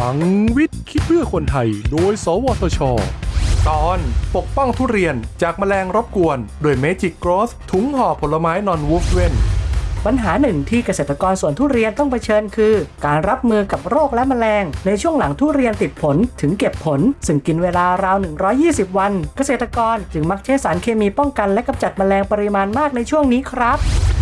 ลังวิทย์คิดเพื่อคนไทย โดย สวทช ตอนปกป้องทุเรียนจากแมลงรบกวน โดยเมจิกกรอสถุงห่อผลไม้นอนวูฟเวน ปัญหาหนึ่งที่เกษตรกรสวนทุเรียนต้องเผชิญคือ การรับมือกับโรคและแมลง ในช่วงหลังทุเรียนติดผลถึงเก็บผล ซึ่งกินเวลาราว 120 วัน เกษตรกรจึงมักใช้สารเคมีป้องกันและกำจัดแมลงปริมาณมากในช่วงนี้ครับ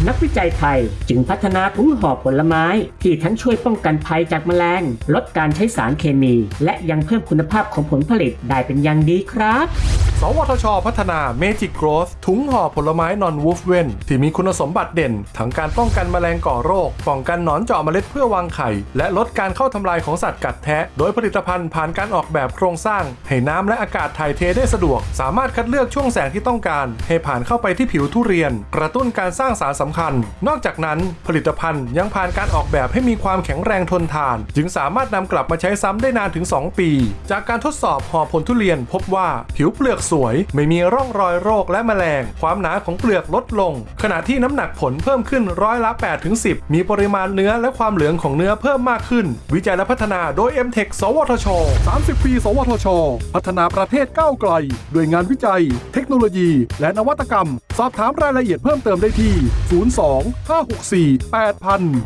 นักวิจัยไทยจึงพัฒนาถุงห่อผลไม้ ที่ทั้งช่วยป้องกันภัยจากแมลง ลดการใช้สารเคมี และยังเพิ่มคุณภาพของผลผลิตได้เป็นอย่างดีครับ วทช พัฒนา Magic Growth ถุงห่อผลไม้นอนวูฟเวนที่มีคุณสมบัติเด่น ทั้งการป้องกันแมลงก่อโรค ป้องกันหนอนเจาะเมล็ดเพื่อวางไข่ และลดการเข้าทำลายของสัตว์กัดแทะ โดยผลิตภัณฑ์ผ่านการออกแบบโครงสร้าง ให้น้ำและอากาศถ่ายเทได้สะดวก สามารถคัดเลือกช่วงแสงที่ต้องการ ให้ผ่านเข้าไปที่ผิวทุเรียน กระตุ้นการสร้างสารสำคัญ นอกจากนั้นผลิตภัณฑ์ยังผ่านการออกแบบให้มีความแข็งแรงทนทาน จึงสามารถนำกลับมาใช้ซ้ำได้นานถึง 2 ปี จากการทดสอบห่อผลทุเรียนพบว่าผิวเปลือกสสวย ไม่มีร่องรอยโรคและแมลง ความหนาของเปลือกลดลง ขณะที่น้ำหนักผลเพิ่มขึ้นร้อยละ8ถึง10 มีปริมาณเนื้อและความเหลืองของเนื้อเพิ่มมากขึ้น วิจัยและพัฒนาโดย m t e c h สวทช 30 ปี สวทช พัฒนาประเทศก้าวไกล ด้วยงานวิจัย เทคโนโลยี และนวัตกรรม สอบถามรายละเอียดเพิ่มเติมได้ที่ 02 564 8000